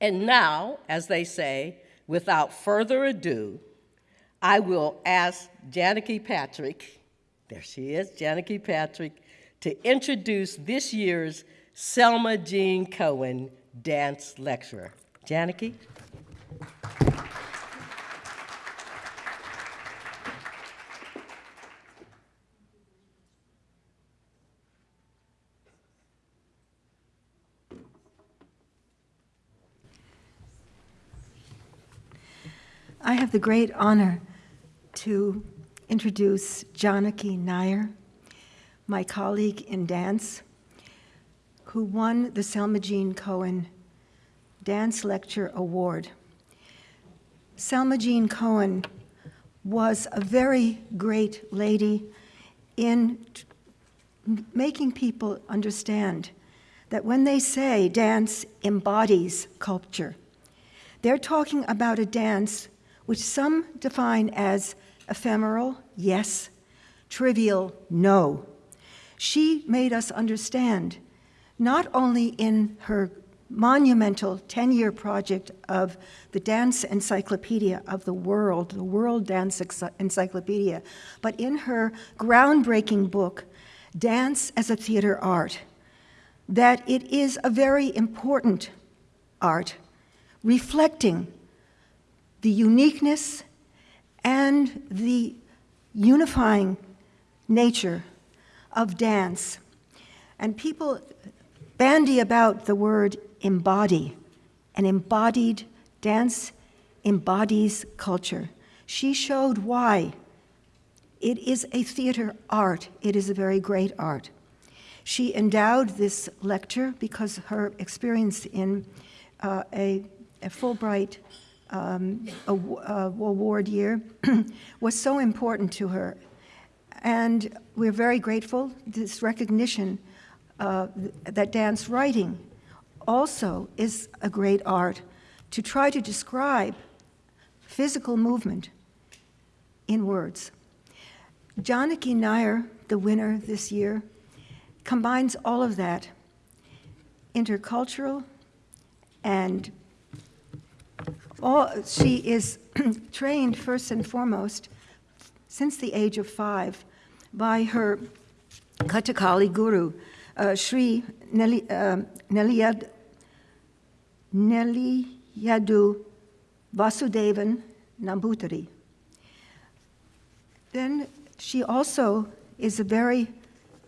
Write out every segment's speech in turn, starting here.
And now, as they say, without further ado, I will ask Janaki Patrik, there she is, Janaki Patrik, to introduce this year's Selma Jean Cohen dance lecturer. Janaki? I have the great honor to introduce Janaki Nair, my colleague in dance, who won the Selma Jean Cohen Dance Lecture Award. Selma Jean Cohen was a very great lady in making people understand that when they say dance embodies culture, they're talking about a dance which some define as ephemeral, yes, trivial, no. She made us understand, not only in her monumental 10-year project of the Dance Encyclopedia of the World, the World Dance Encyclopedia, but in her groundbreaking book, Dance as a Theater Art, that it is a very important art, reflecting the uniqueness and the unifying nature of dance. And people bandy about the word embody. An embodied dance embodies culture. She showed why it is a theater art. It is a very great art. She endowed this lecture because her experience in uh, a, a Fulbright um, award year was so important to her. And we're very grateful, this recognition uh, that dance writing also is a great art to try to describe physical movement in words. Janaki Nair, the winner this year, combines all of that, intercultural and all, she is trained first and foremost since the age of five by her Kathakali guru, uh, Sri Nelly, uh, Neliyad, Neliyadu Vasudevan Nambutiri. Then she also is a very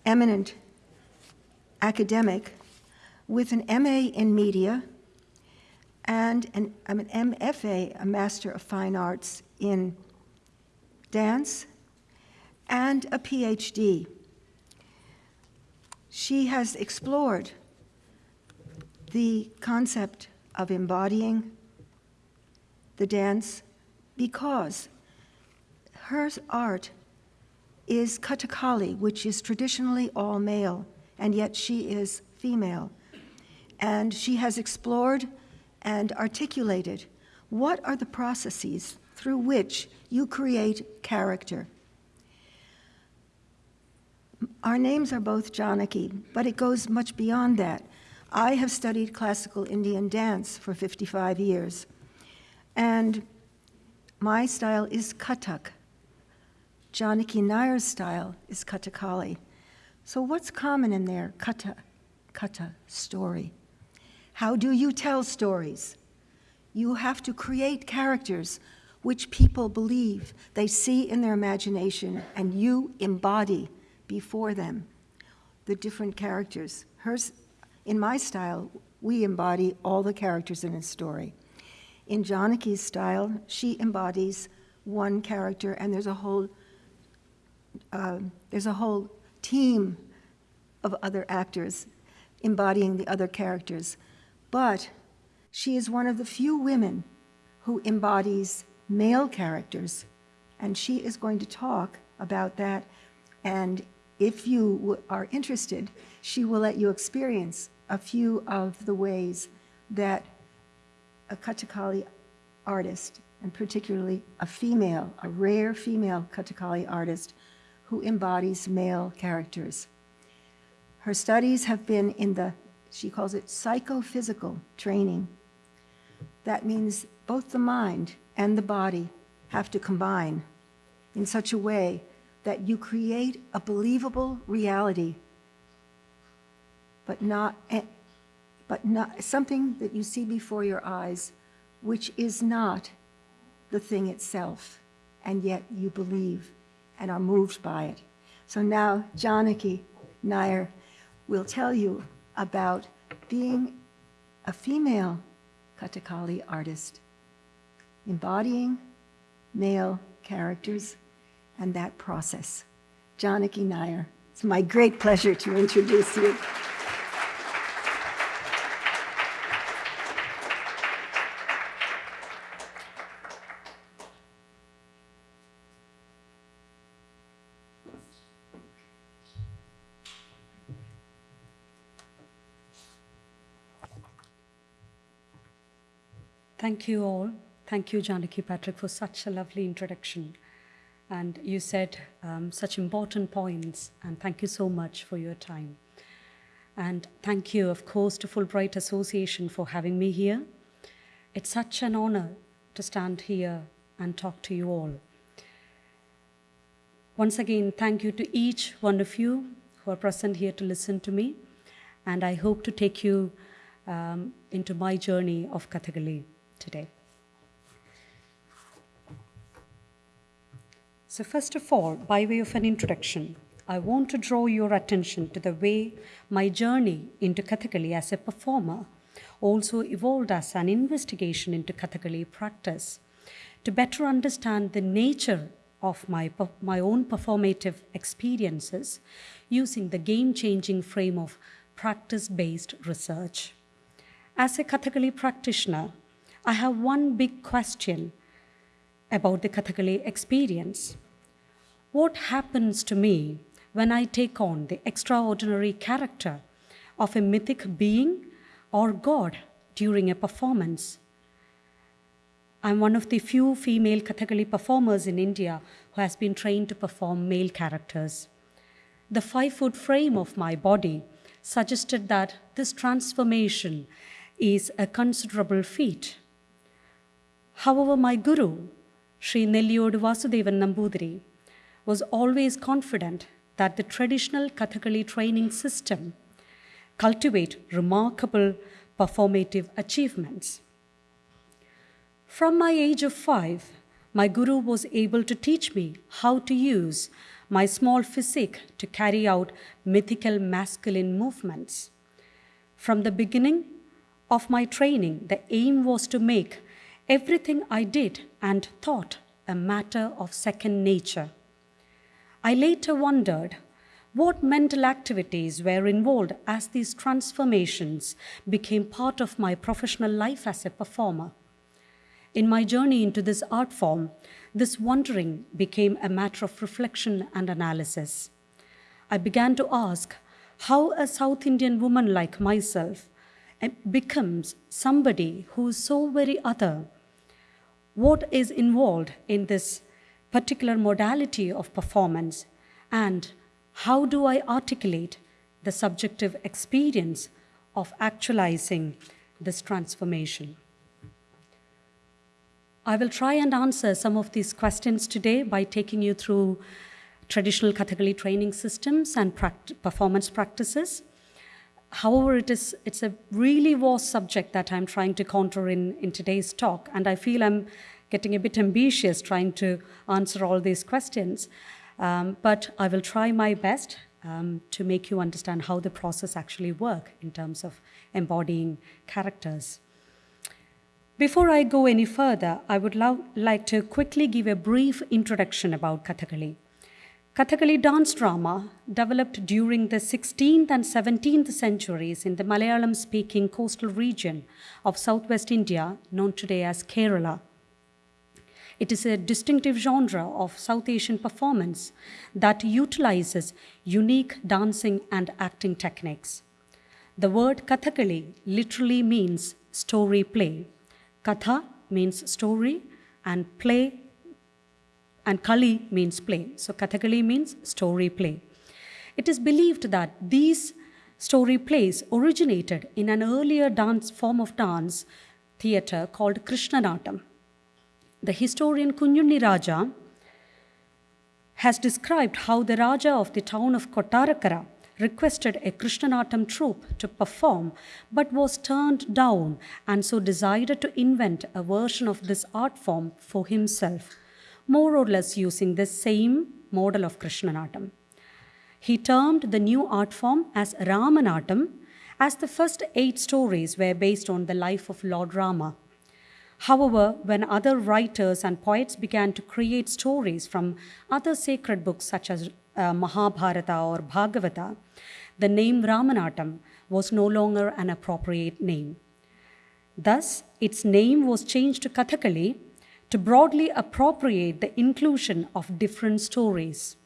eminent academic with an MA in media and an, I'm an MFA, a Master of Fine Arts in dance, and a PhD. She has explored the concept of embodying the dance because her art is Kathakali, which is traditionally all male, and yet she is female. And she has explored and articulated what are the processes through which you create character. Our names are both Janaki, but it goes much beyond that. I have studied classical Indian dance for 55 years, and my style is Kathak. Janaki Nair's style is Kathakali. So what's common in there? Kata, kata, story. How do you tell stories? You have to create characters which people believe they see in their imagination and you embody before them the different characters. Hers, in my style, we embody all the characters in a story. In Janaki's style, she embodies one character and there's a whole, uh, there's a whole team of other actors embodying the other characters. But she is one of the few women who embodies male characters, and she is going to talk about that. And if you are interested, she will let you experience a few of the ways that a Kathakali artist, and particularly a female, a rare female Kathakali artist, who embodies male characters. Her studies have been in the she calls it psychophysical training. That means both the mind and the body have to combine in such a way that you create a believable reality, but not, but not something that you see before your eyes, which is not the thing itself, and yet you believe and are moved by it. So now Janaki Nair will tell you about being a female Kathakali artist, embodying male characters and that process. Janaki Nair, it's my great pleasure to introduce you. Thank you all. Thank you, Janaki Patrik, for such a lovely introduction. And you said um, such important points, and thank you so much for your time. And thank you, of course, to Fulbright Association for having me here. It's such an honor to stand here and talk to you all. Once again, thank you to each one of you who are present here to listen to me, and I hope to take you um, into my journey of Kathakali today. So, first of all, by way of an introduction, I want to draw your attention to the way my journey into Kathakali as a performer also evolved as an investigation into Kathakali practice to better understand the nature of my, my own performative experiences using the game changing frame of practice based research. As a Kathakali practitioner, I have one big question about the Kathakali experience. What happens to me when I take on the extraordinary character of a mythic being or god during a performance? I'm one of the few female Kathakali performers in India who has been trained to perform male characters. The five foot frame of my body suggested that this transformation is a considerable feat. However, my guru, Sri Nelliyode Vasudevan was always confident that the traditional Kathakali training system cultivate remarkable performative achievements. From my age of five, my guru was able to teach me how to use my small physique to carry out mythical masculine movements. From the beginning of my training, the aim was to make everything I did and thought a matter of second nature. I later wondered what mental activities were involved as these transformations became part of my professional life as a performer. In my journey into this art form, this wondering became a matter of reflection and analysis. I began to ask how a South Indian woman like myself becomes somebody who is so very other. What is involved in this particular modality of performance and how do I articulate the subjective experience of actualizing this transformation? I will try and answer some of these questions today by taking you through traditional Kathakali training systems and pract performance practices. However, it is, it's a really vast subject that I'm trying to counter in, in today's talk, and I feel I'm getting a bit ambitious trying to answer all these questions. Um, but I will try my best um, to make you understand how the process actually work in terms of embodying characters. Before I go any further, I would like to quickly give a brief introduction about Kathakali. Kathakali dance drama developed during the 16th and 17th centuries in the Malayalam speaking coastal region of southwest India, known today as Kerala. It is a distinctive genre of South Asian performance that utilizes unique dancing and acting techniques. The word Kathakali literally means story play. Katha means story, and play and Kali means play. So Kathakali means story play. It is believed that these story plays originated in an earlier dance form of dance theatre called Krishnanattam. The historian Kunjunni Raja has described how the Raja of the town of Kottarakara requested a Krishnanattam troupe to perform but was turned down and so decided to invent a version of this art form for himself, more or less using the same model of Krishnanattam. He termed the new art form as Ramanattam, as the first eight stories were based on the life of Lord Rama. However, when other writers and poets began to create stories from other sacred books such as uh, Mahabharata or Bhagavata, the name Ramanattam was no longer an appropriate name. Thus, its name was changed to Kathakali to broadly appropriate the inclusion of different stories.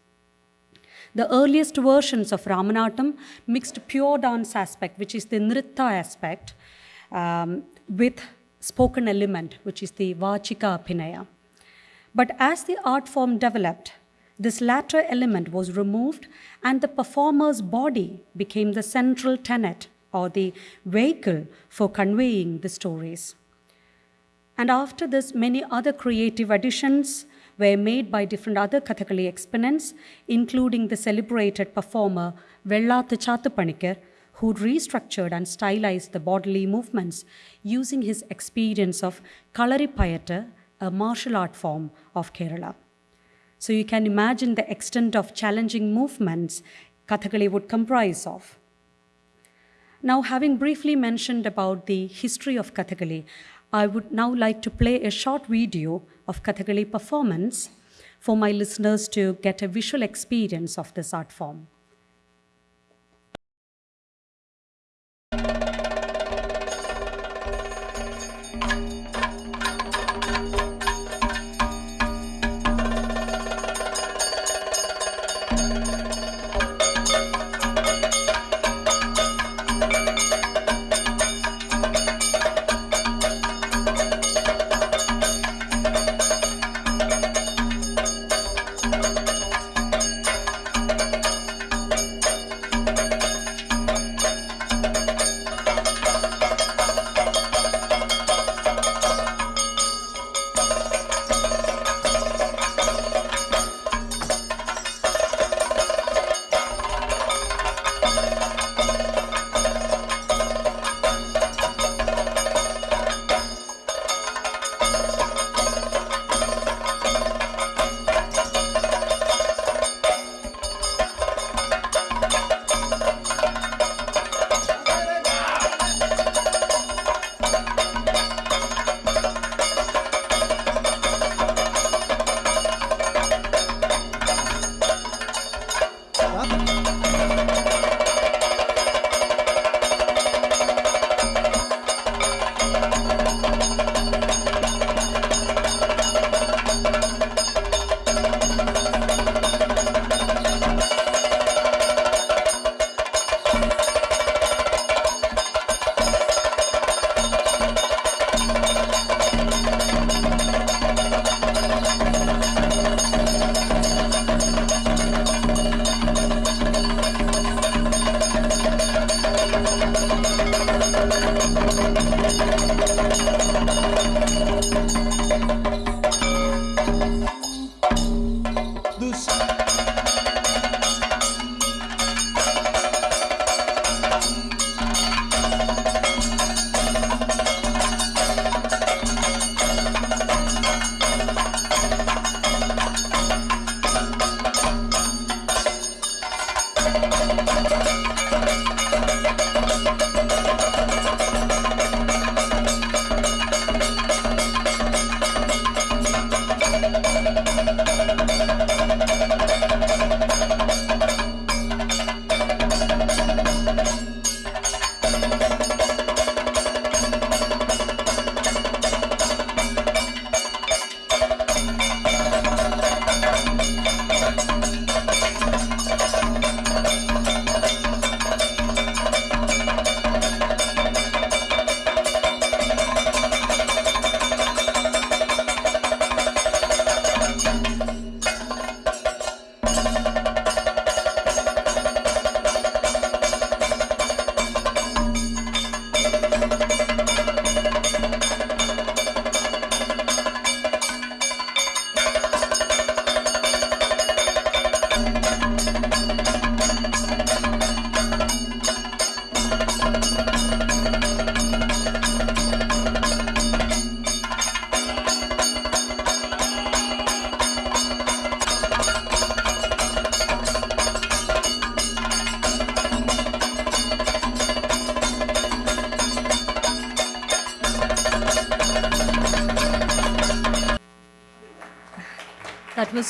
The earliest versions of Ramanattam mixed pure dance aspect, which is the nritta aspect, um, with spoken element, which is the Vachika Abhinaya. But as the art form developed, this latter element was removed and the performer's body became the central tenet or the vehicle for conveying the stories. And after this, many other creative additions were made by different other Kathakali exponents, including the celebrated performer Vettathu who restructured and stylized the bodily movements using his experience of Kalaripayattu, a martial art form of Kerala. So you can imagine the extent of challenging movements Kathakali would comprise of. Now, having briefly mentioned about the history of Kathakali, I would now like to play a short video of Kathakali performance for my listeners to get a visual experience of this art form.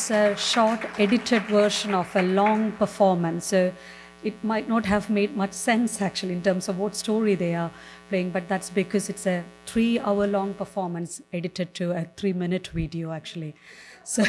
Was a short edited version of a long performance. So it might not have made much sense actually in terms of what story they are playing, but that's because it's a three hour long performance edited to a three minute video actually. So,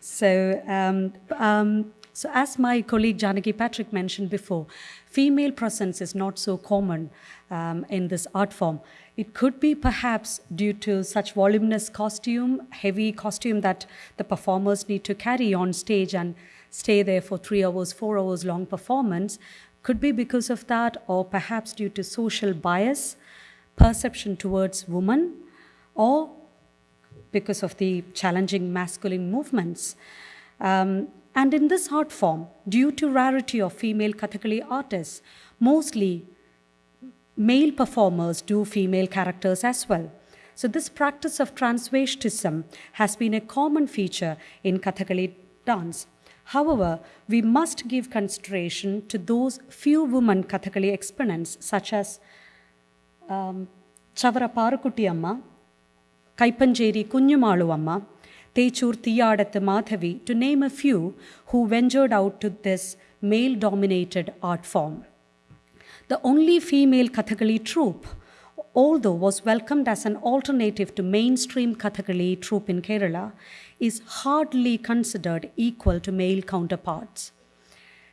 so, um, um, so as my colleague Janaki Patrik mentioned before, female presence is not so common um, in this art form. It could be perhaps due to such voluminous costume, heavy costume that the performers need to carry on stage and stay there for three hours, four hours long performance. Could be because of that, or perhaps due to social bias, perception towards women, or because of the challenging masculine movements. Um, and in this art form, due to rarity of female Kathakali artists, mostly male performers do female characters as well. So this practice of transvestism has been a common feature in Kathakali dance. However, we must give consideration to those few women Kathakali exponents such as um, Chavara Parakutti Amma, Kaipanjeri Kunjumalu Amma, Techur Thiyadatha Madhavi, to name a few who ventured out to this male dominated art form. The only female Kathakali troupe, although was welcomed as an alternative to mainstream Kathakali troupe in Kerala, is hardly considered equal to male counterparts.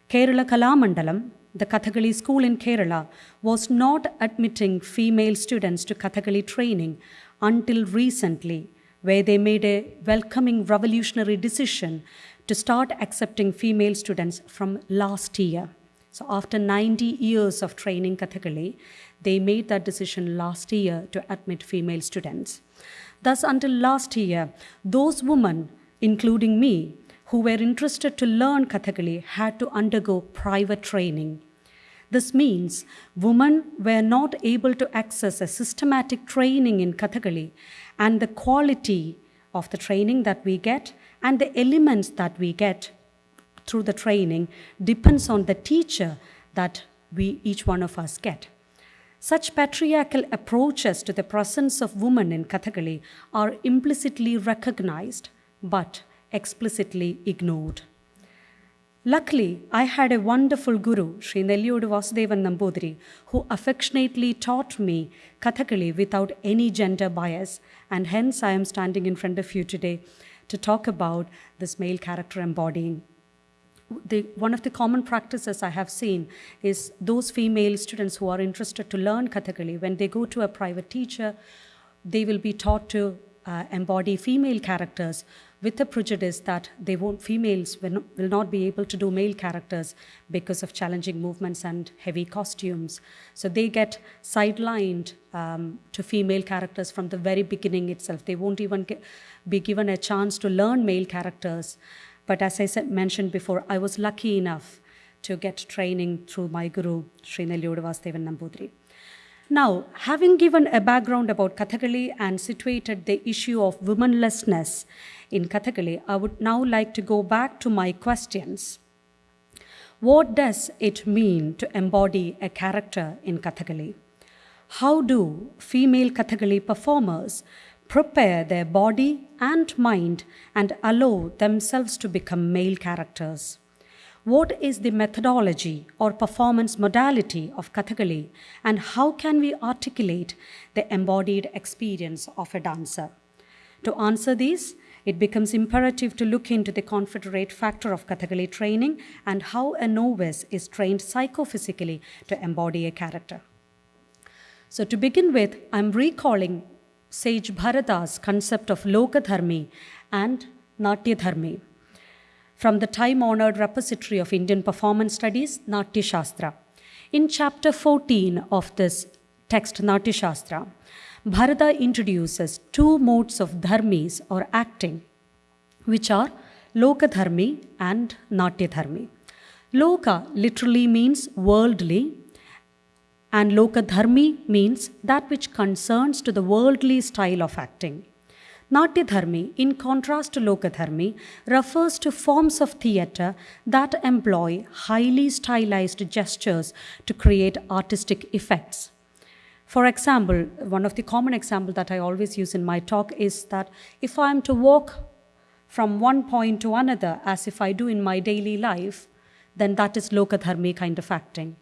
Kerala Kalamandalam, the Kathakali school in Kerala, was not admitting female students to Kathakali training until recently, where they made a welcoming revolutionary decision to start accepting female students from last year. So, after 90 years of training Kathakali, they made that decision last year to admit female students. Thus, until last year, those women, including me, who were interested to learn Kathakali had to undergo private training. This means women were not able to access a systematic training in Kathakali, and the quality of the training that we get and the elements that we get through the training depends on the teacher that we each one of us get. Such patriarchal approaches to the presence of women in Kathakali are implicitly recognized but explicitly ignored. Luckily, I had a wonderful guru, Sri Nelliyode Vasudevan who affectionately taught me Kathakali without any gender bias, and hence I am standing in front of you today to talk about this male character embodying the, one of the common practices I have seen is those female students who are interested to learn Kathakali, when they go to a private teacher, they will be taught to uh, embody female characters with the prejudice that they won't, females will not, will not be able to do male characters because of challenging movements and heavy costumes. So they get sidelined um, to female characters from the very beginning itself. They won't even get, be given a chance to learn male characters. But as I said, mentioned before, I was lucky enough to get training through my guru, Sri Nelliyode Vasudevan Nambudiri. Now, having given a background about Kathakali and situated the issue of womanlessness in Kathakali, I would now like to go back to my questions. What does it mean to embody a character in Kathakali? How do female Kathakali performers prepare their body and mind and allow themselves to become male characters? What is the methodology or performance modality of Kathakali and how can we articulate the embodied experience of a dancer? To answer these, it becomes imperative to look into the confederate factor of Kathakali training and how a novice is trained psychophysically to embody a character. So, to begin with, I'm recalling sage Bharata's concept of Lokadharmi and Natyadharmi from the time honored repository of Indian performance studies, Natya Shastra. In chapter 14 of this text, Natya Shastra, Bharata introduces two modes of dharmis or acting, which are Lokadharmi and Natyadharmi. Loka literally means worldly, and Lokadharmi means that which concerns to the worldly style of acting. Natyadharmi, in contrast to Lokadharmi, refers to forms of theatre that employ highly stylized gestures to create artistic effects. For example, one of the common examples that I always use in my talk is that if I am to walk from one point to another as if I do in my daily life, then that is Lokadharmi kind of acting.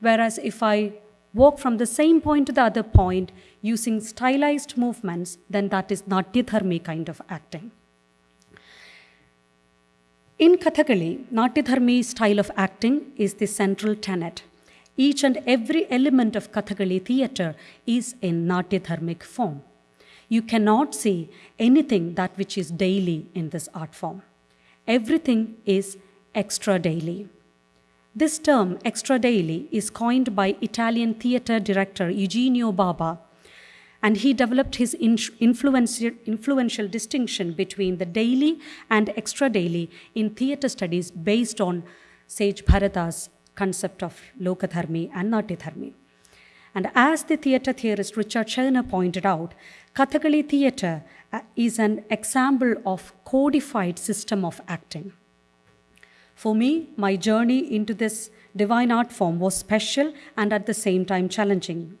Whereas if I walk from the same point to the other point using stylized movements, then that is Natyadharmi kind of acting. In Kathakali, Natyadharmi style of acting is the central tenet. Each and every element of Kathakali theatre is in Natyadharmic form. You cannot see anything that which is daily in this art form. Everything is extra daily. This term, extra daily, is coined by Italian theatre director Eugenio Barba, and he developed his influential, distinction between the daily and extra daily in theatre studies based on sage Bharata's concept of Lokadharmi and Natyadharmi. And as the theatre theorist Richard Schechner pointed out, Kathakali theatre uh, is an example of codified system of acting. For me, my journey into this divine art form was special and at the same time challenging.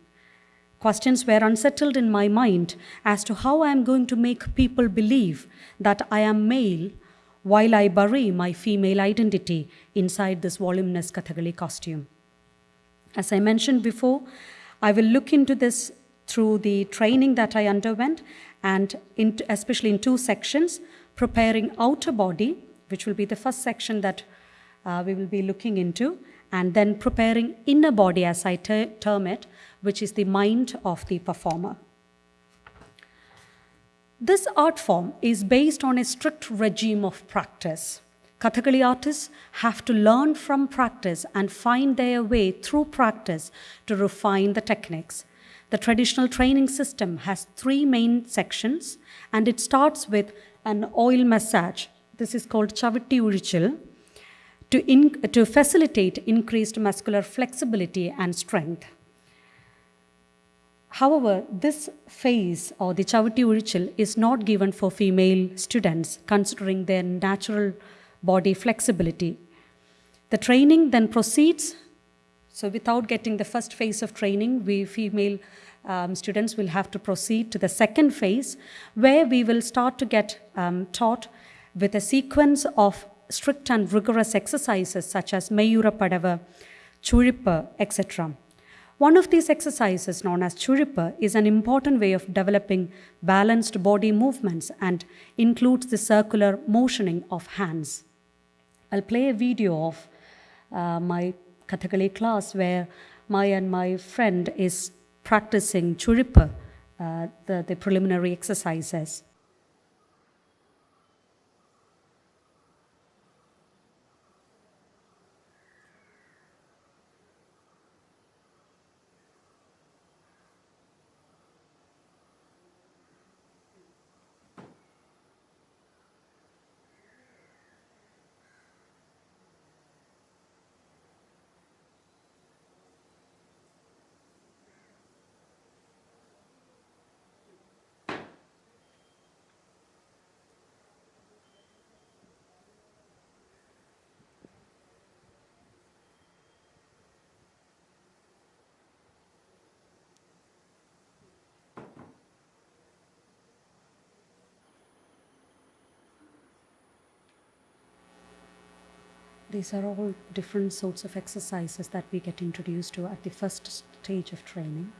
Questions were unsettled in my mind as to how I am going to make people believe that I am male while I bury my female identity inside this voluminous Kathakali costume. As I mentioned before, I will look into this through the training that I underwent and in, especially in two sections, preparing outer body, which will be the first section that uh, we will be looking into, and then preparing inner body, as I ter term it, which is the mind of the performer. This art form is based on a strict regime of practice. Kathakali artists have to learn from practice and find their way through practice to refine the techniques. The traditional training system has three main sections, and it starts with an oil massage. This is called Chavitti Uzhichil, to, in, to facilitate increased muscular flexibility and strength. However, this phase or the Chavitti Uzhichil is not given for female students considering their natural body flexibility. The training then proceeds so without getting the first phase of training, we female um, students will have to proceed to the second phase where we will start to get um, taught with a sequence of strict and rigorous exercises such as Mayura Padava, Churippa, etc. One of these exercises, known as Churippa, is an important way of developing balanced body movements and includes the circular motioning of hands. I'll play a video of uh, my Kathakali class where my and my friend is practicing churippa, uh, the, the preliminary exercises. These are all different sorts of exercises that we get introduced to at the first stage of training.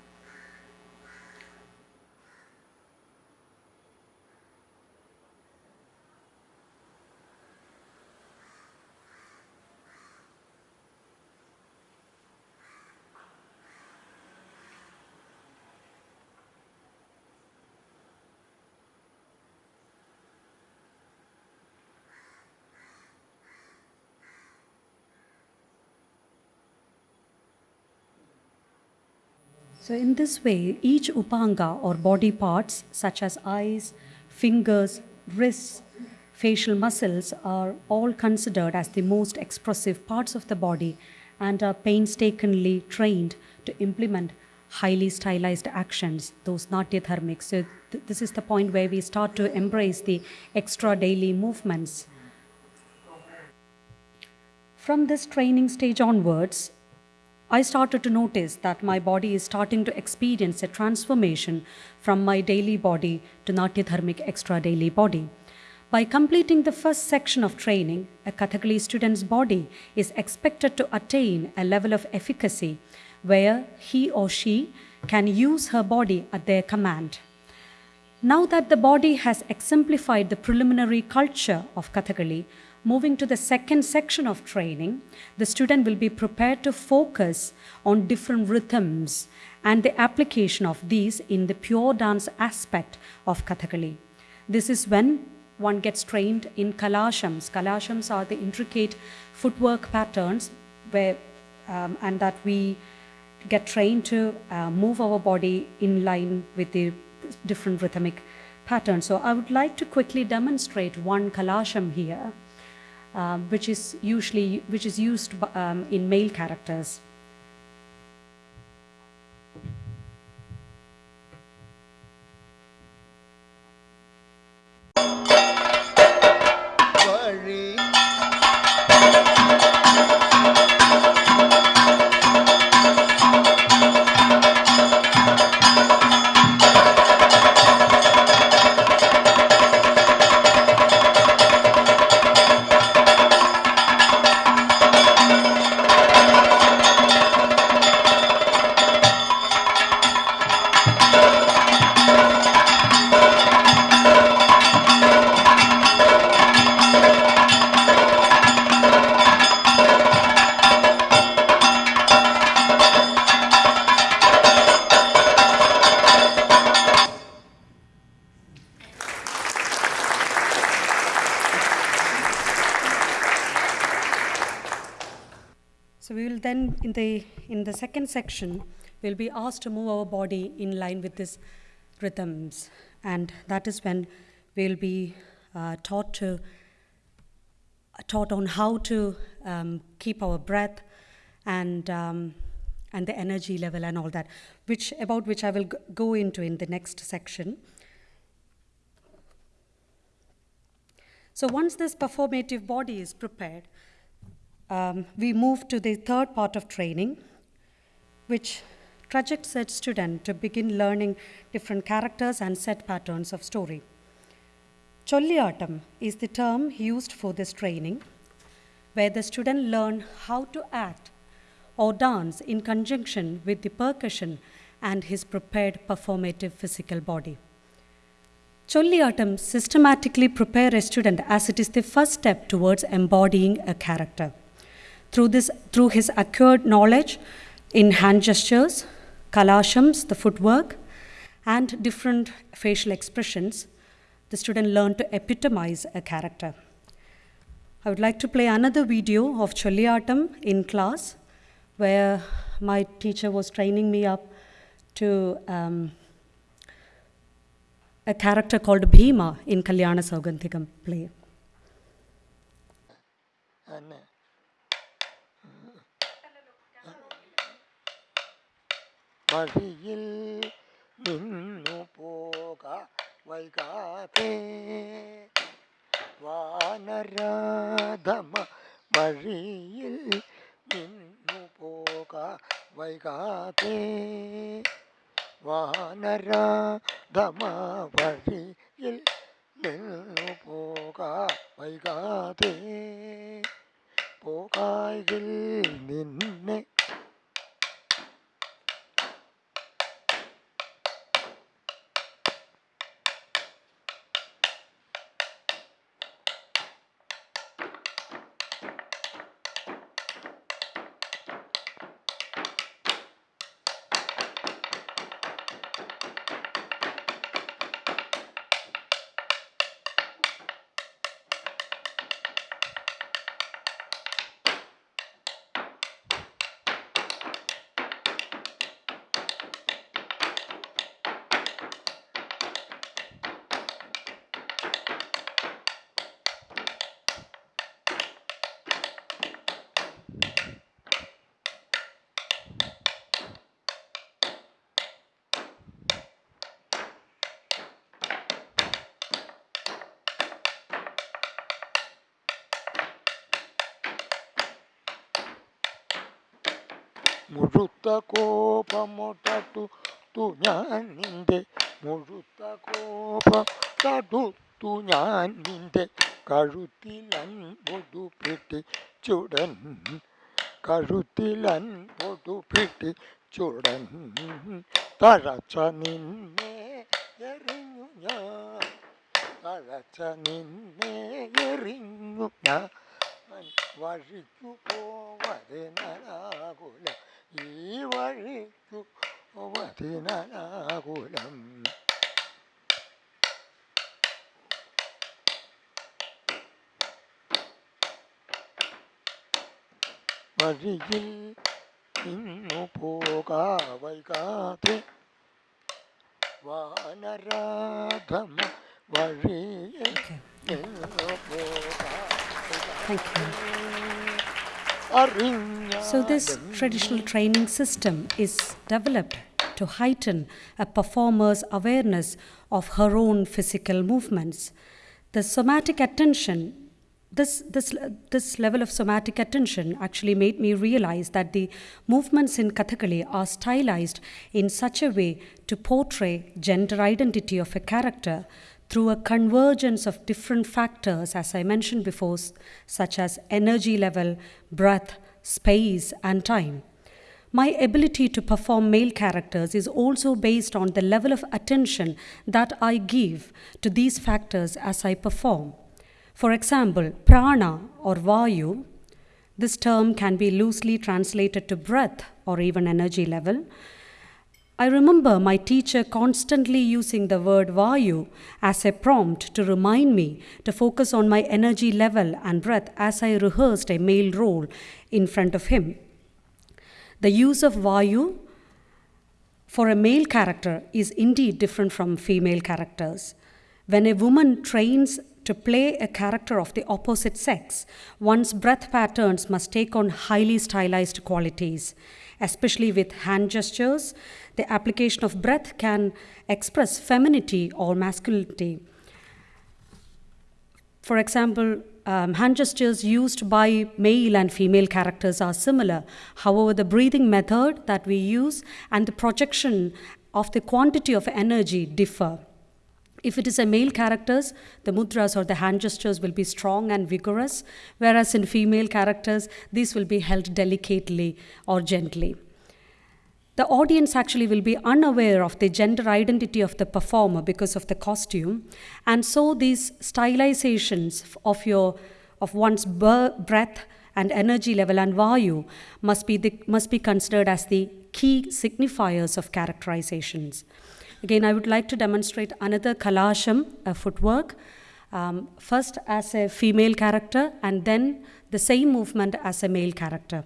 So, in this way, each upanga or body parts, such as eyes, fingers, wrists, facial muscles, are all considered as the most expressive parts of the body and are painstakingly trained to implement highly stylized actions, those natyadharmic. So, th- this is the point where we start to embrace the extra daily movements. From this training stage onwards, I started to notice that my body is starting to experience a transformation from my daily body to Natyadharmic extra daily body. By completing the first section of training, a Kathakali student's body is expected to attain a level of efficacy where he or she can use her body at their command. Now that the body has exemplified the preliminary culture of Kathakali, moving to the second section of training, the student will be prepared to focus on different rhythms and the application of these in the pure dance aspect of Kathakali. This is when one gets trained in kalashams. Kalashams are the intricate footwork patterns where, um, and that we get trained to uh, move our body in line with the different rhythmic patterns. So I would like to quickly demonstrate one kalasham here, um, which is usually which is used um, in male characters. Second section, we'll be asked to move our body in line with these rhythms. And that is when we'll be uh, taught to, taught on how to um, keep our breath and, um, and the energy level and all that, which, about which I will go into in the next section. So once this performative body is prepared, um, we move to the third part of training, which trajects a student to begin learning different characters and set patterns of story. Cholliyattam is the term used for this training, where the student learn how to act or dance in conjunction with the percussion and his prepared performative physical body. Cholliyattam systematically prepare a student as it is the first step towards embodying a character. Through, this, through his acquired knowledge in hand gestures, kalashams, the footwork, and different facial expressions, the student learned to epitomize a character. I would like to play another video of Cholliyattam in class, where my teacher was training me up to um, a character called Bhima in Kalyana Saugandhikam play. மதியில் நின்னு போக வைகாதே. வானராதம வழியில் நின்னு போக வைகாதே. வானராதம வழியில் நின்னு போக வைகாதே. போகாயில் நின்னை മുഴുത്ത കോപമൊട്ടു തു ഞാൻ നിന്റെ മുഴുത്ത കോപ തടു ഓർത്തു ഞാൻ നിന്റെ കഴുത്തിലൻപൊതു പിടിച്ചുടൻ കഴുത്തിലൻപൊതു ചുടൻ. തഴച്ച നിന്നെ എറിഞ്ഞു ഞാൻ. തഴച്ച നിന്നെ എറിഞ്ഞു ഞാൻ. വഴിക്കു പോവതിനാകുലം ഈ വഴിക്കു വതിനാകുലം വഴിയിൽ ഇന്നു പോകാവൈകാതെ വാനരാധമ വഴിയിൽ ഇന്നു പോകാ So, this traditional training system is developed to heighten a performer's awareness of her own physical movements. The somatic attention, this, this, this level of somatic attention actually made me realize that the movements in Kathakali are stylized in such a way to portray gender identity of a character through a convergence of different factors, as I mentioned before, such as energy level, breath, space, and time. My ability to perform male characters is also based on the level of attention that I give to these factors as I perform. For example, prana or vayu, this term can be loosely translated to breath or even energy level. I remember my teacher constantly using the word Vayu as a prompt to remind me to focus on my energy level and breath as I rehearsed a male role in front of him. The use of Vayu for a male character is indeed different from female characters. When a woman trains to play a character of the opposite sex, one's breath patterns must take on highly stylized qualities. Especially with hand gestures, the application of breath can express femininity or masculinity. For example, um, hand gestures used by male and female characters are similar. However, the breathing method that we use and the projection of the quantity of energy differ. If it is a male characters, the mudras or the hand gestures will be strong and vigorous, whereas in female characters, these will be held delicately or gently. The audience actually will be unaware of the gender identity of the performer because of the costume, and so these stylizations of your of one's breath and energy level and vayu must be the, must be considered as the key signifiers of characterizations. Again, I would like to demonstrate another kalasham, a footwork. Um, first as a female character and then the same movement as a male character.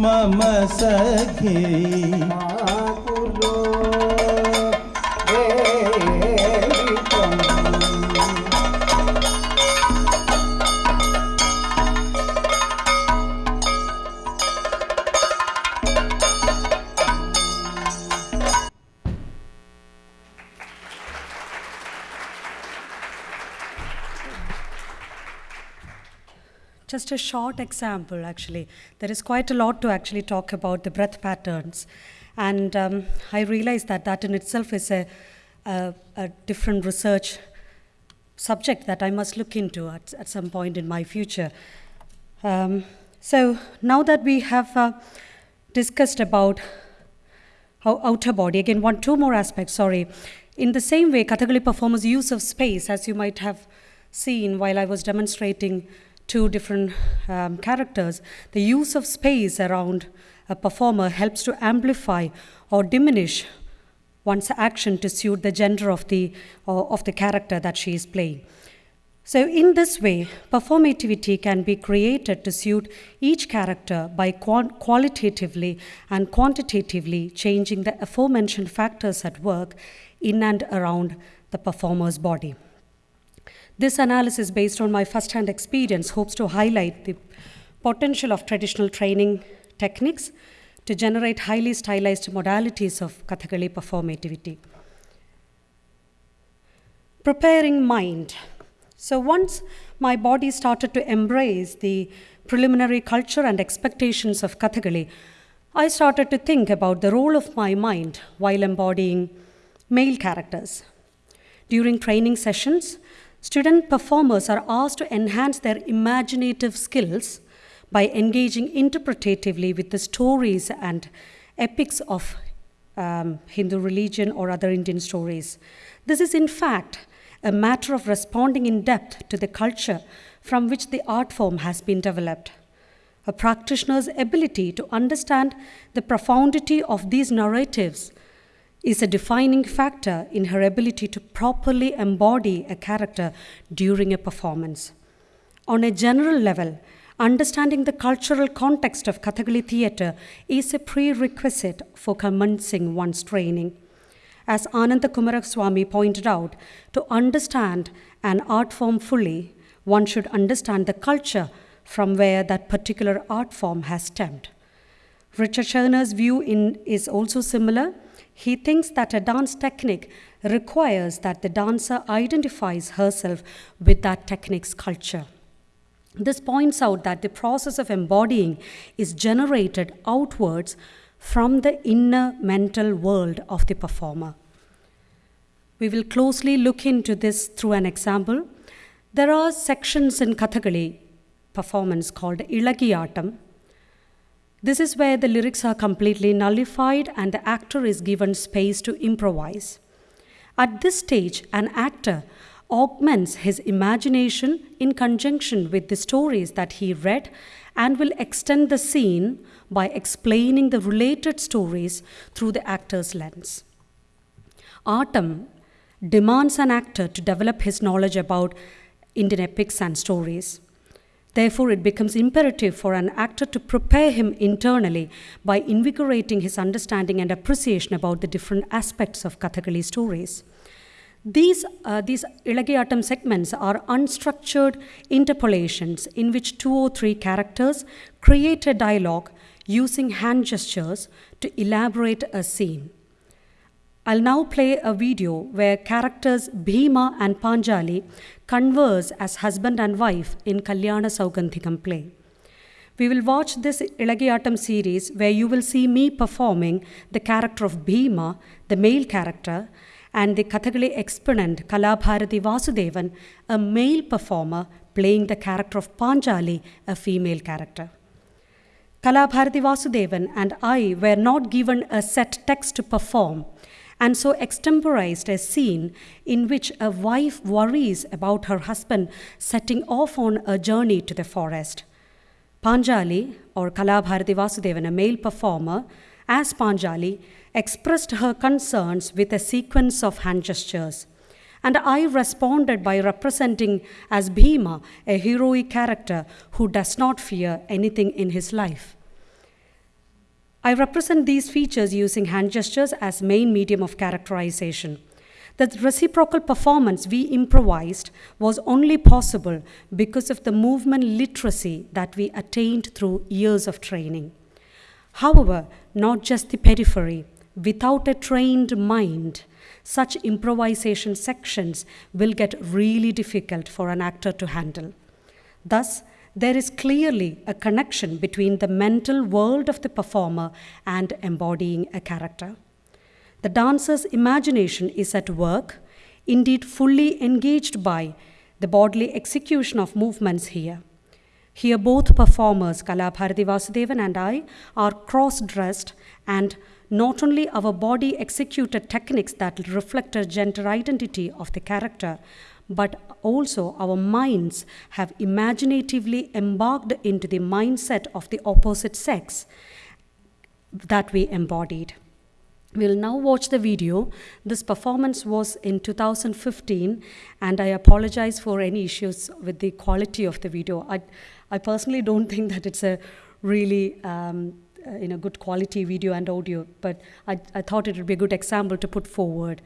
मम सखी। Just a short example, actually. There is quite a lot to actually talk about the breath patterns. And um, I realize that that in itself is a, a, a different research subject that I must look into at, at some point in my future. Um, so now that we have uh, discussed about how outer body, again, one, two more aspects, sorry. In the same way, Kathakali performers' use of space, as you might have seen while I was demonstrating two different um, characters, the use of space around a performer helps to amplify or diminish one's action to suit the gender of the, or of the character that she is playing. So, in this way, performativity can be created to suit each character by qualitatively and quantitatively changing the aforementioned factors at work in and around the performer's body. This analysis, based on my first hand experience, hopes to highlight the potential of traditional training techniques to generate highly stylized modalities of Kathakali performativity. Preparing mind. So, once my body started to embrace the preliminary culture and expectations of Kathakali, I started to think about the role of my mind while embodying male characters. During training sessions, student performers are asked to enhance their imaginative skills by engaging interpretatively with the stories and epics of um, Hindu religion or other Indian stories. This is, in fact, a matter of responding in depth to the culture from which the art form has been developed. A practitioner's ability to understand the profundity of these narratives is a defining factor in her ability to properly embody a character during a performance. On a general level, understanding the cultural context of Kathakali theatre is a prerequisite for commencing one's training. As Ananda Coomaraswamy pointed out, to understand an art form fully, one should understand the culture from where that particular art form has stemmed. Richard Schechner's view in, is also similar. He thinks that a dance technique requires that the dancer identifies herself with that technique's culture. This points out that the process of embodying is generated outwards from the inner mental world of the performer. We will closely look into this through an example. There are sections in Kathakali performance called Ilakiyattam. This is where the lyrics are completely nullified and the actor is given space to improvise. At this stage, an actor augments his imagination in conjunction with the stories that he read and will extend the scene by explaining the related stories through the actor's lens. Artam demands an actor to develop his knowledge about Indian epics and stories. Therefore, it becomes imperative for an actor to prepare him internally by invigorating his understanding and appreciation about the different aspects of Kathakali stories. These, uh, these Ilakiyattam segments are unstructured interpolations in which two or three characters create a dialogue using hand gestures to elaborate a scene. I'll now play a video where characters Bhima and Panchali converse as husband and wife in Kalyana Saugandhikam play. We will watch this Ilakiyattam series where you will see me performing the character of Bhima, the male character, and the Kathakali exponent Kalabharati Vasudevan, a male performer playing the character of Panchali, a female character. Kalabharati Vasudevan and I were not given a set text to perform, and so extemporized a scene in which a wife worries about her husband setting off on a journey to the forest. Panchali, or Kalabharati Vasudevan, a male performer, as Panchali, expressed her concerns with a sequence of hand gestures. And I responded by representing as Bhima, a heroic character who does not fear anything in his life. I represent these features using hand gestures as main medium of characterization. The reciprocal performance we improvised was only possible because of the movement literacy that we attained through years of training. However, not just the periphery, without a trained mind, such improvisation sections will get really difficult for an actor to handle. Thus, there is clearly a connection between the mental world of the performer and embodying a character. The dancer's imagination is at work, indeed fully engaged by the bodily execution of movements here. Here, both performers, Kalabharati Vasudevan and I, are cross dressed and Not only our body executed techniques that reflect a gender identity of the character, but also our minds have imaginatively embarked into the mindset of the opposite sex that we embodied. We'll now watch the video. This performance was in 2015, and I apologize for any issues with the quality of the video. I, I personally don't think that it's a really um, uh, you know, good quality video and audio, but I, I thought it would be a good example to put forward.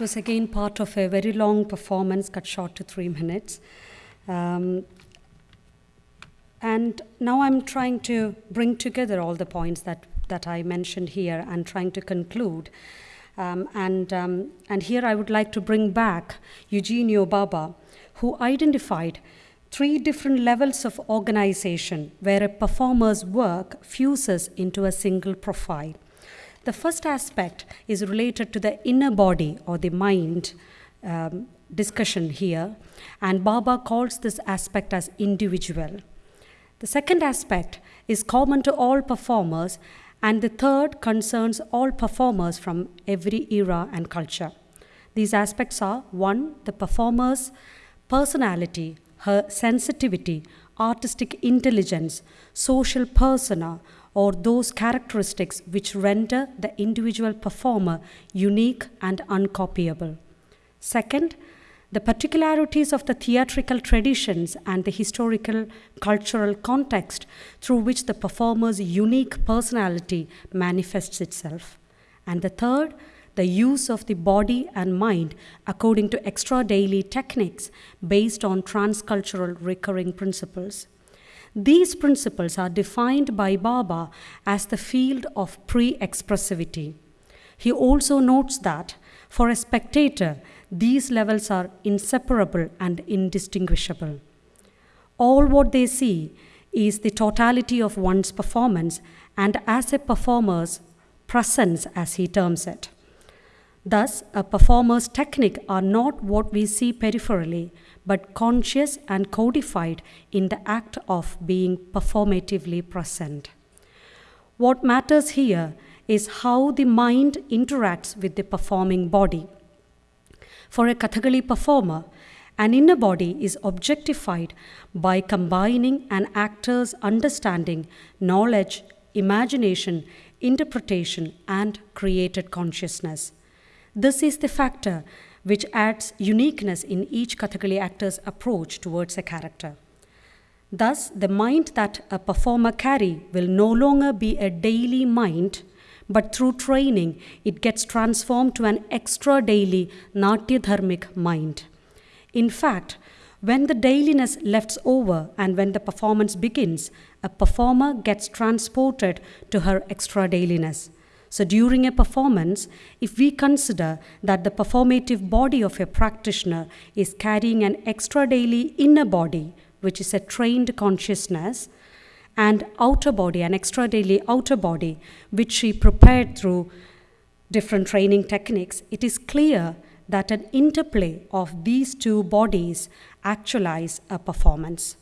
Was again part of a very long performance, cut short to three minutes. Um, and now I'm trying to bring together all the points that, that I mentioned here and trying to conclude. Um, and, um, and here I would like to bring back Eugenio Barba, who identified three different levels of organization where a performer's work fuses into a single profile. The first aspect is related to the inner body or the mind um, discussion here, and Barba calls this aspect as individual. The second aspect is common to all performers, and the third concerns all performers from every era and culture. These aspects are one, the performer's personality, her sensitivity, artistic intelligence, social persona, or those characteristics which render the individual performer unique and uncopyable. Second, the particularities of the theatrical traditions and the historical cultural context through which the performer's unique personality manifests itself. And the third, the use of the body and mind according to extra daily techniques based on transcultural recurring principles. These principles are defined by Barba as the field of pre expressivity. He also notes that for a spectator, these levels are inseparable and indistinguishable. All what they see is the totality of one's performance and as a performer's presence, as he terms it. Thus, a performer's technique are not what we see peripherally, but conscious and codified in the act of being performatively present. What matters here is how the mind interacts with the performing body. For a Kathakali performer, an inner body is objectified by combining an actor's understanding, knowledge, imagination, interpretation, and created consciousness. This is the factor which adds uniqueness in each Kathakali actor's approach towards a character. Thus, the mind that a performer carry will no longer be a daily mind, but through training, it gets transformed to an extra daily Natya Dharmic mind. In fact, when the dailiness lefts over and when the performance begins, a performer gets transported to her extra dailiness. So, during a performance, if we consider that the performative body of a practitioner is carrying an extra daily inner body, which is a trained consciousness, and outer body, an extra daily outer body, which she prepared through different training techniques, it is clear that an interplay of these two bodies actualize a performance.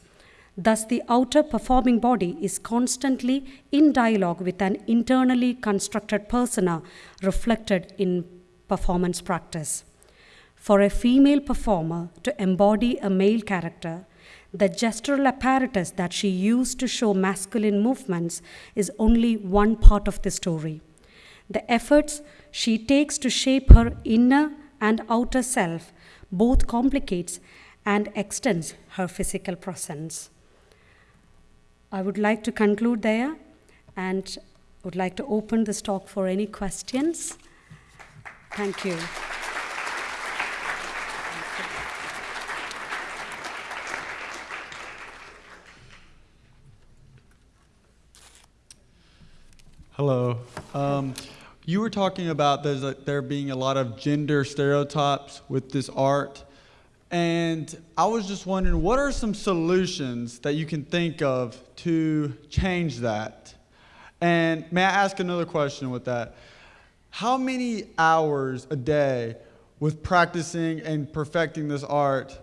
Thus, the outer performing body is constantly in dialogue with an internally constructed persona reflected in performance practice. For a female performer to embody a male character, the gestural apparatus that she used to show masculine movements is only one part of the story. The efforts she takes to shape her inner and outer self both complicates and extends her physical presence. I would like to conclude there and would like to open this talk for any questions. Thank you. Hello. Um, you were talking about a, there being a lot of gender stereotypes with this art. And I was just wondering, what are some solutions that you can think of to change that? And may I ask another question with that? How many hours a day with practicing and perfecting this art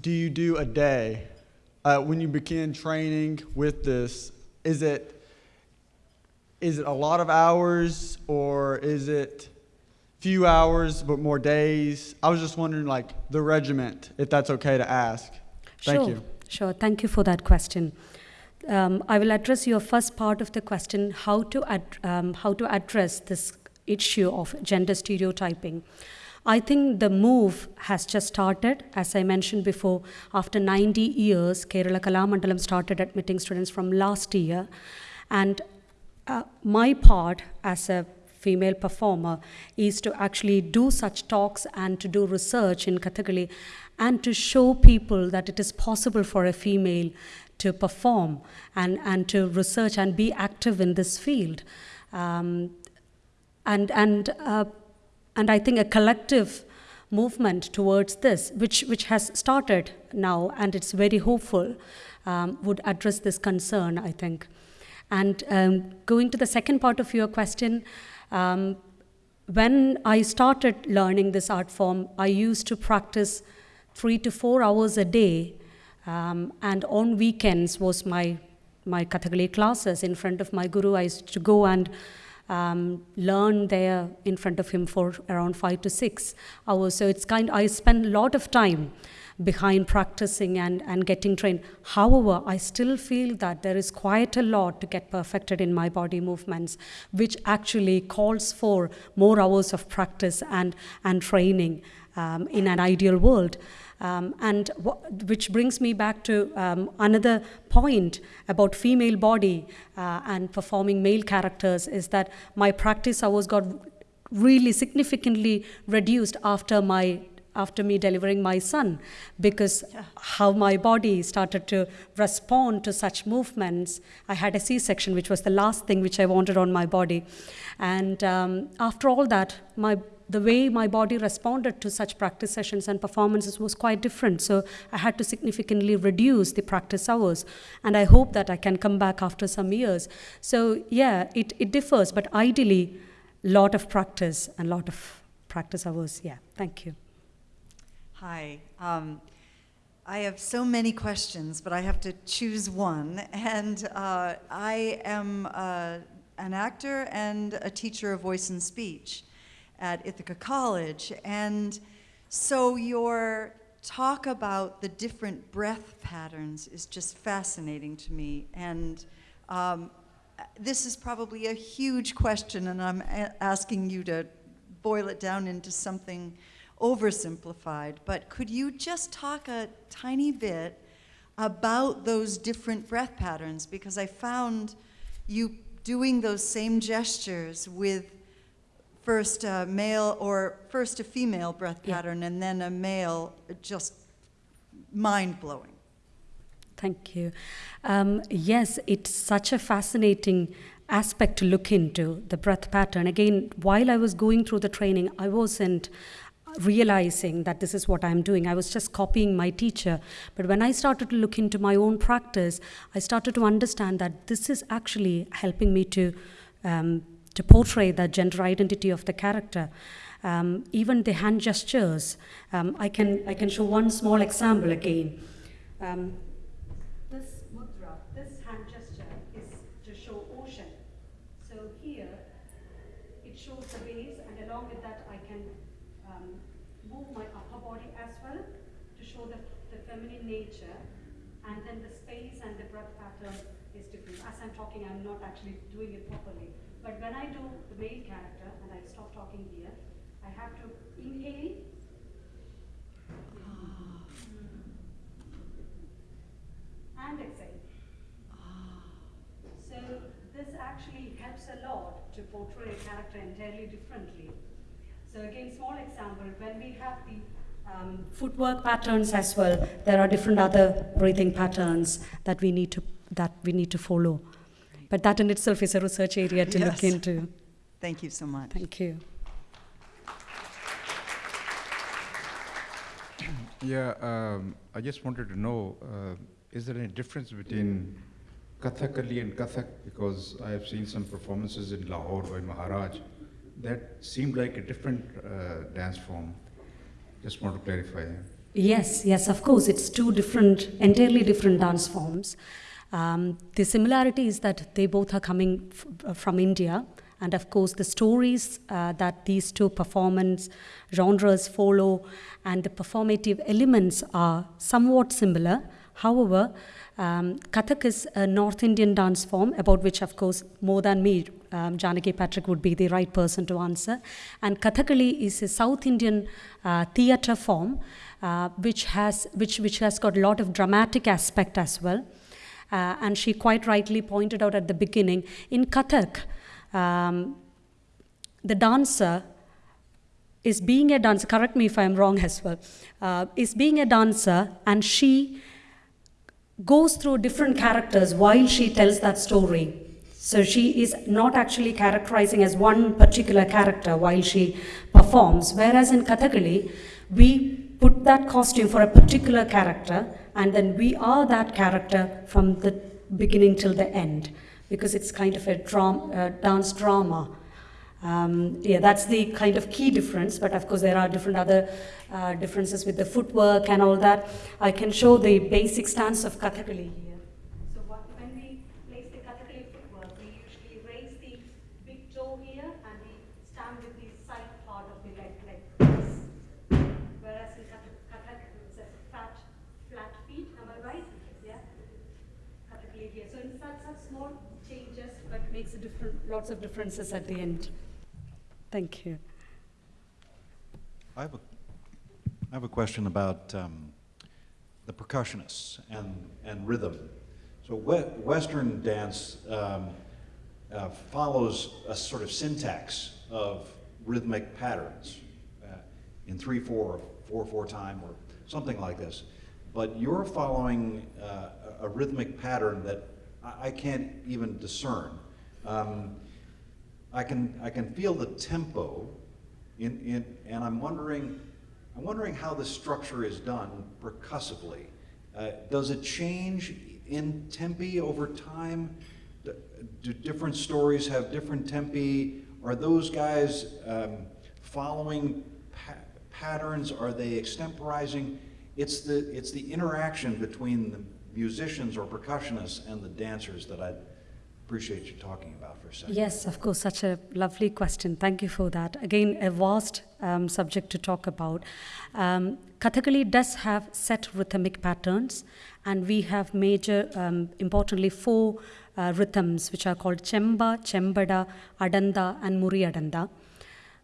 do you do a day? Uh, when you begin training with this, is it is it a lot of hours or is it few hours but more days? I was just wondering, like, the regiment, if that's okay to ask. Thank sure, you. Sure, thank you for that question. Um, I will address your first part of the question how to, ad- um, how to address this issue of gender stereotyping. I think the move has just started. As I mentioned before, after 90 years, Kerala Kalamandalam started admitting students from last year. And uh, my part as a female performer is to actually do such talks and to do research in Kathakali and to show people that it is possible for a female to perform and, and to research and be active in this field. Um, and, and, uh, and I think a collective movement towards this, which, which has started now and it's very hopeful, um, would address this concern, I think. And um, going to the second part of your question, um, when I started learning this art form, I used to practice three to four hours a day, um, and on weekends was my my Kathakali classes in front of my guru. I used to go and um, learn there in front of him for around five to six hours. So it's kind. I spend a lot of time behind practicing and, and getting trained. However, I still feel that there is quite a lot to get perfected in my body movements, which actually calls for more hours of practice and, and training um, in an ideal world. Um, and wh- which brings me back to um, another point about female body uh, and performing male characters is that my practice hours got really significantly reduced after my after me delivering my son because how my body started to respond to such movements i had a c-section which was the last thing which i wanted on my body and um, after all that my the way my body responded to such practice sessions and performances was quite different. So I had to significantly reduce the practice hours. And I hope that I can come back after some years. So, yeah, it, it differs, but ideally, lot of practice and lot of practice hours. Yeah, thank you. Hi. Um, I have so many questions, but I have to choose one. And uh, I am uh, an actor and a teacher of voice and speech at Ithaca College. And so your talk about the different breath patterns is just fascinating to me. And um, this is probably a huge question, and I'm asking you to boil it down into something oversimplified. But could you just talk a tiny bit about those different breath patterns? Because I found you doing those same gestures with first a male or first a female breath Yeah. pattern and then a male, just mind blowing. Thank you. Um, yes, it's such a fascinating aspect to look into the breath pattern. Again, while I was going through the training, I wasn't realizing that this is what I'm doing. I was just copying my teacher. But when I started to look into my own practice, I started to understand that this is actually helping me to. Um, to portray the gender identity of the character. Um, even the hand gestures. Um, I, can, I can show one small example again. Um, this mudra, this hand gesture is to show ocean. So here, it shows the base, and along with that, I can um, move my upper body as well to show the, the feminine nature. And then the space and the breath pattern is different. As I'm talking, I'm not actually doing it properly. But when I do the male character, and I stop talking here, I have to inhale and exhale. So this actually helps a lot to portray a character entirely differently. So again, small example, when we have the um, footwork patterns as well, there are different other breathing patterns that we need to that we need to follow. But that in itself is a research area to look into. Thank you so much. Thank you. Yeah, um, I just wanted to know, uh, is there any difference between Kathakali and Kathak? Because I have seen some performances in Lahore by Maharaj that seemed like a different uh, dance form. Just want to clarify. Yes, yes, of course. It's two different, entirely different dance forms. Um, the similarity is that they both are coming uh, from India, and of course, the stories uh, that these two performance genres follow and the performative elements are somewhat similar. However, um, Kathak is a North Indian dance form, about which, of course, more than me, um, Janaki Patrik would be the right person to answer. And Kathakali is a South Indian uh, theatre form, uh, which has which which has got a lot of dramatic aspect as well. Uh, and she quite rightly pointed out at the beginning in Kathak. Um, the dancer is being a dancer, correct me if I'm wrong as well, uh, is being a dancer and she goes through different characters while she tells that story. So she is not actually characterizing as one particular character while she performs, whereas in Kathakali, we put that costume for a particular character and then we are that character from the beginning till the end because it's kind of a dram- uh, dance drama. Um, yeah, that's the kind of key difference, but of course there are different other uh, differences with the footwork and all that. I can show the basic stance of Kathakali here. So what, when we place the Kathakali footwork, we usually raise the big toe here and we stand with the side part of the leg like this. Whereas in Kathak, Kathak it's a fat, flat feet, am I right? Yeah? Kathakali here. So in such, such small changes, but makes a different, lots of differences at the end. Thank you. I have a, I have a question about um, the percussionists and, and rhythm. So Western dance um, uh, follows a sort of syntax of rhythmic patterns uh, in three, four, four, four time, or something like this. But you're following uh, a a rhythmic pattern that I, I can't even discern. Um, I can, I can feel the tempo in, in, and I'm wondering, I'm wondering how the structure is done percussively. Uh, does it change in tempi over time? Do, different stories have different tempi? Are those guys um, following pa- patterns? Are they extemporizing? It's the, it's the interaction between the musicians or percussionists and the dancers that I'd appreciate you talking about for a second. Yes, of course, such a lovely question. Thank you for that. Again, a vast um, subject to talk about. Um, Kathakali does have set rhythmic patterns, and we have major, um, importantly, four uh, rhythms which are called Chemba, Chembada, Adanda, and Muri Adanda.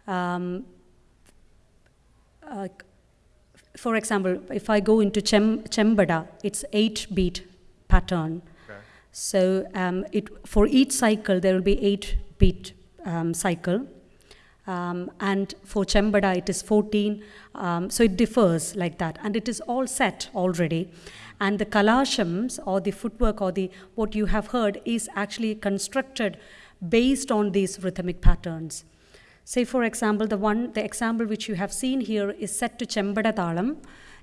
Um, uh, for example, if I go into chem, Chembada, it's eight beat pattern. So um, it, for each cycle, there will be eight beat um, cycle. Um, and for Chembada, it is 14. Um, so it differs like that. And it is all set already. And the kalashams or the footwork or the what you have heard is actually constructed based on these rhythmic patterns. Say, for example, the one, the example which you have seen here is set to Chembada Talam,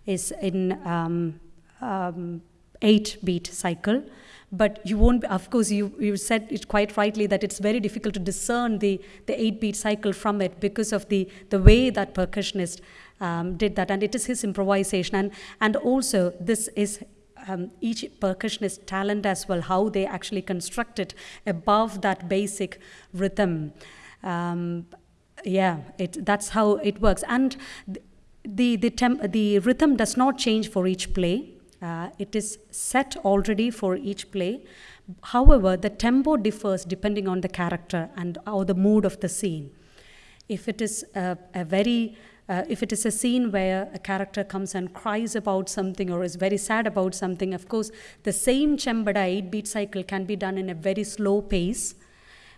is in um, um, eight beat cycle. But you won't, of course, you, you said it quite rightly that it's very difficult to discern the, the eight beat cycle from it because of the, the way that percussionist um, did that. And it is his improvisation. And, and also, this is um, each percussionist talent as well, how they actually construct it above that basic rhythm. Um, yeah, it, that's how it works. And the, the, temp, the rhythm does not change for each play. Uh, it is set already for each play. However, the tempo differs depending on the character and or the mood of the scene. If it is a, a very uh, if it is a scene where a character comes and cries about something or is very sad about something, of course, the same chembada eight beat cycle can be done in a very slow pace,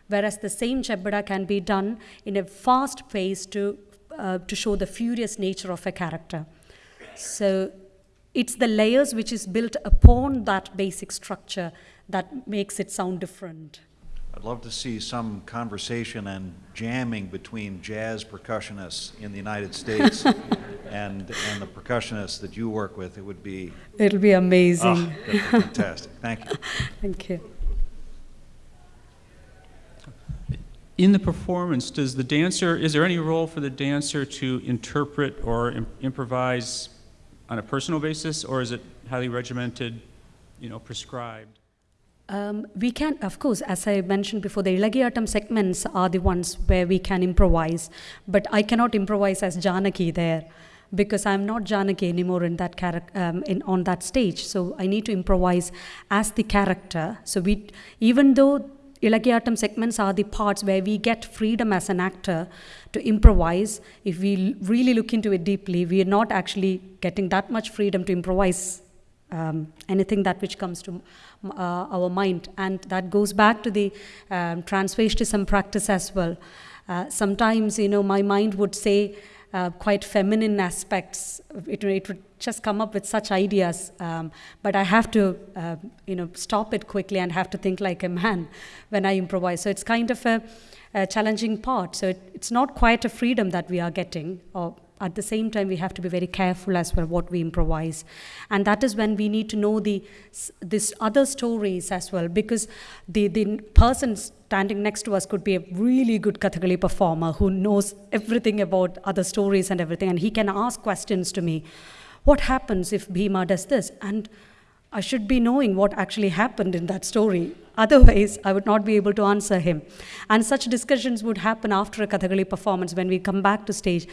whereas the same chembada can be done in a fast pace to uh, to show the furious nature of a character. So it's the layers which is built upon that basic structure that makes it sound different. I'd love to see some conversation and jamming between jazz percussionists in the United States and, and the percussionists that you work with. It would be It'll be amazing. oh, fantastic. Thank you. Thank you. In the performance, does the dancer, is there any role for the dancer to interpret or im- improvise on a personal basis, or is it highly regimented, you know, prescribed? Um, we can, of course, as I mentioned before, the Ilakiyattam segments are the ones where we can improvise, but I cannot improvise as Janaki there because I'm not Janaki anymore in that um, in, on that stage. So I need to improvise as the character. So we, even though Ilakiyattam segments are the parts where we get freedom as an actor to improvise. If we really look into it deeply, we are not actually getting that much freedom to improvise um, anything that which comes to uh, our mind. And that goes back to the um, practice as well. Uh, sometimes, you know, my mind would say uh, quite feminine aspects. It, it would just come up with such ideas, um, but I have to, uh, you know, stop it quickly and have to think like a man when I improvise. So it's kind of a, a challenging part. So it, it's not quite a freedom that we are getting, or at the same time we have to be very careful as well what we improvise and that is when we need to know the this other stories as well because the the person standing next to us could be a really good kathakali performer who knows everything about other stories and everything and he can ask questions to me what happens if bhima does this and I should be knowing what actually happened in that story. Otherwise, I would not be able to answer him. And such discussions would happen after a Kathakali performance when we come back to stage.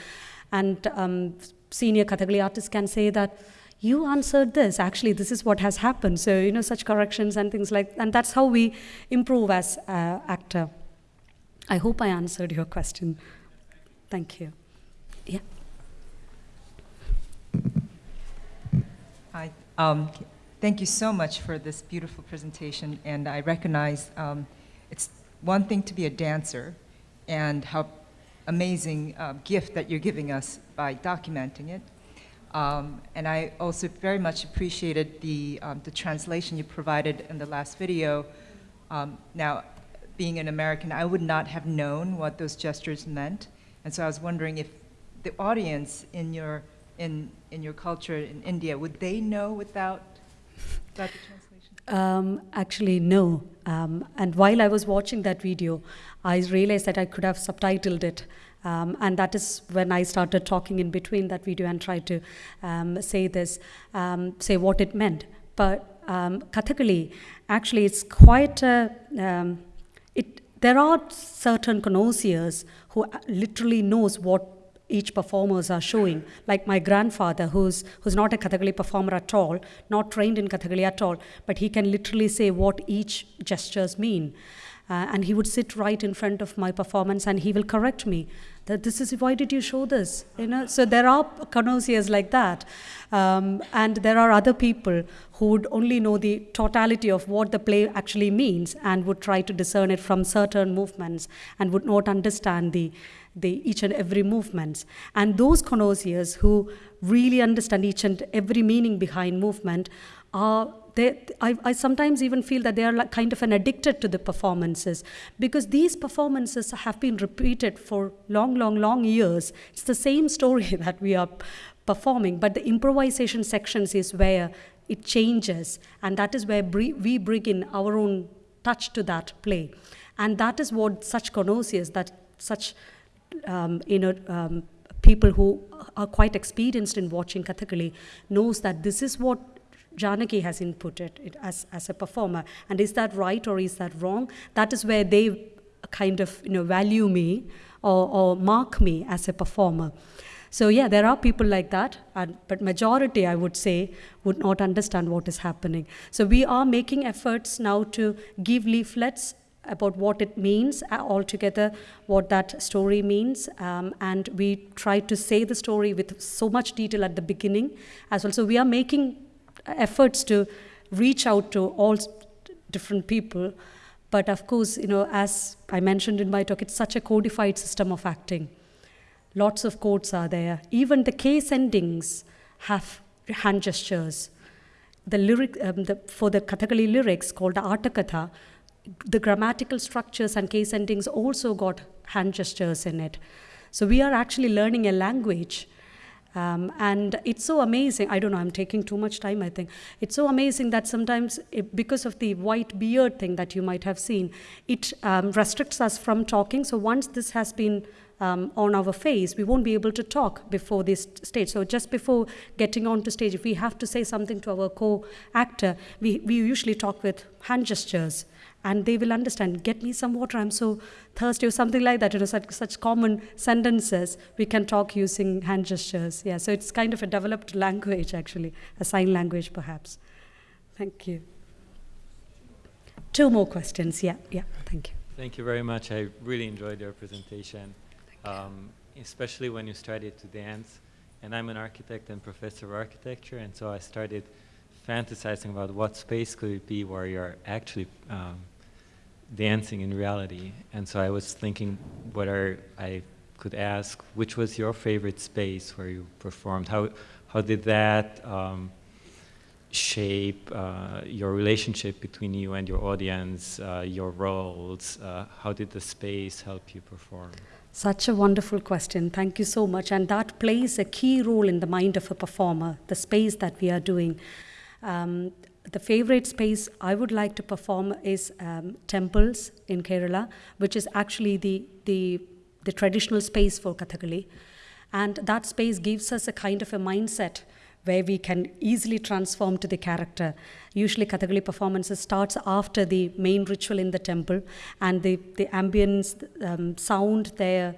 And um, senior Kathakali artists can say that, you answered this, actually, this is what has happened. So, you know, such corrections and things like And that's how we improve as uh, actor. I hope I answered your question. Thank you. Yeah. Hi. Um, thank you so much for this beautiful presentation. And I recognize um, it's one thing to be a dancer and how amazing uh, gift that you're giving us by documenting it. Um, and I also very much appreciated the, um, the translation you provided in the last video. Um, now, being an American, I would not have known what those gestures meant. And so I was wondering if the audience in your, in, in your culture in India, would they know without, without the translation? Um, actually, no. Um, and while I was watching that video, I realized that I could have subtitled it. Um, and that is when I started talking in between that video and tried to um, say this, um, say what it meant. But um, Kathakali, actually, it's quite a, um, it, there are certain connoisseurs who literally knows what each performers are showing. Like my grandfather, who's, who's not a Kathakali performer at all, not trained in Kathakali at all, but he can literally say what each gestures mean. Uh, and he would sit right in front of my performance and he will correct me that this is why did you show this? You know so there are connoisseurs like that. Um, and there are other people who would only know the totality of what the play actually means and would try to discern it from certain movements and would not understand the the each and every movements. And those connoisseurs who really understand each and every meaning behind movement are they, I, I, sometimes even feel that they are like kind of an addicted to the performances because these performances have been repeated for long, long, long years. It's the same story that we are performing, but the improvisation sections is where it changes, and that is where we bring in our own touch to that play. And that is what such connoisseurs, that such um, you know, um, people who are quite experienced in watching Kathakali knows that this is what Janaki has inputted it as, as a performer. And is that right or is that wrong? That is where they kind of you know, value me or, or mark me as a performer. So yeah, there are people like that, and, but majority, I would say, would not understand what is happening. So we are making efforts now to give leaflets about what it means uh, altogether, what that story means, um, and we try to say the story with so much detail at the beginning as well. So we are making efforts to reach out to all different people. But of course, you know, as I mentioned in my talk, it's such a codified system of acting. Lots of codes are there. Even the case endings have hand gestures. The lyric um, the, for the Kathakali lyrics called the the grammatical structures and case endings also got hand gestures in it. So we are actually learning a language um, and it's so amazing. I don't know, I'm taking too much time, I think. It's so amazing that sometimes, it, because of the white beard thing that you might have seen, it um, restricts us from talking. So once this has been um, on our face, we won't be able to talk before this stage. So just before getting onto stage, if we have to say something to our co-actor, we, we usually talk with hand gestures and they will understand get me some water i'm so thirsty or something like that you know such, such common sentences. We can talk using hand gestures. Yeah so it's kind of a developed language actually a sign language perhaps. Thank you. Two more questions. Yeah yeah thank you. Thank you very much. I really enjoyed your presentation um, especially when you started to dance. And i'm an architect and professor of architecture and so i started fantasizing about what space could it be where you're actually um, dancing in reality. And so I was thinking whether I could ask, which was your favorite space where you performed? How, how did that um, shape uh, your relationship between you and your audience, uh, your roles? Uh, how did the space help you perform? Such a wonderful question. Thank you so much. And that plays a key role in the mind of a performer, the space that we are doing. Um, the favorite space I would like to perform is um, temples in Kerala, which is actually the, the, the traditional space for Kathakali. And that space gives us a kind of a mindset where we can easily transform to the character. Usually, Kathakali performances starts after the main ritual in the temple, and the the ambience, um, sound there,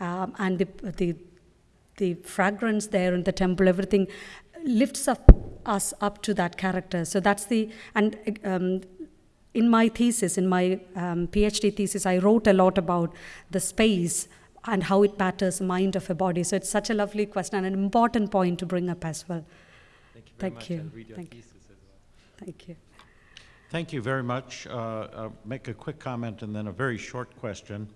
um, and the the the fragrance there in the temple, everything lifts up us up to that character. So that's the and. Um, in my thesis, in my um, PhD thesis, I wrote a lot about the space and how it matters mind of a body. So it's such a lovely question and an important point to bring up as well. Thank you very Thank much. you. I'll read your Thank you. as well. Thank you. Thank you very much. Uh, uh, Make a quick comment and then a very short question.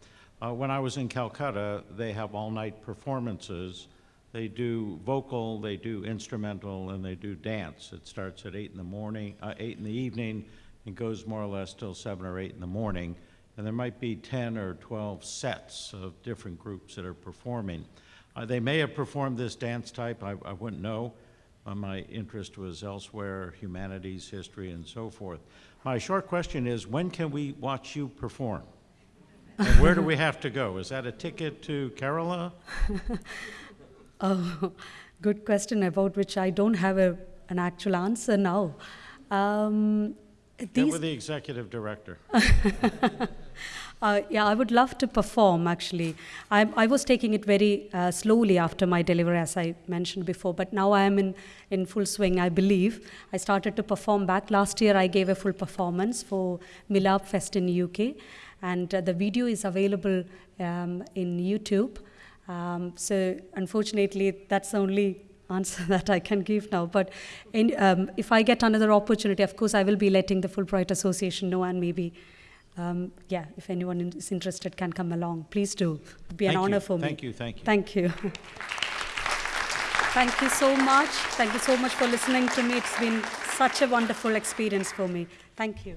Uh, When I was in Calcutta, they have all-night performances. They do vocal, they do instrumental, and they do dance. It starts at eight in the morning, uh, eight in the evening, and goes more or less till seven or eight in the morning. And there might be 10 or 12 sets of different groups that are performing. Uh, They may have performed this dance type, I I wouldn't know. Uh, My interest was elsewhere, humanities, history, and so forth. My short question is, when can we watch you perform? And where do we have to go? Is that a ticket to Kerala? Oh, good question about which I don't have a, an actual answer now. Um, these, the executive director. uh, yeah, I would love to perform actually. I, I was taking it very uh, slowly after my delivery, as I mentioned before, but now I am in, in full swing, I believe. I started to perform back. Last year, I gave a full performance for Milapfest in UK, and uh, the video is available um, in YouTube. Um, so unfortunately, that's the only answer that I can give now. But in, um, if I get another opportunity, of course, I will be letting the Fulbright Association know, and maybe, um, yeah, if anyone is interested, can come along. Please do. It'd be an Thank you. honor for me. Thank you, thank you. Thank you. Thank you so much. Thank you so much for listening to me. It's been such a wonderful experience for me. Thank you.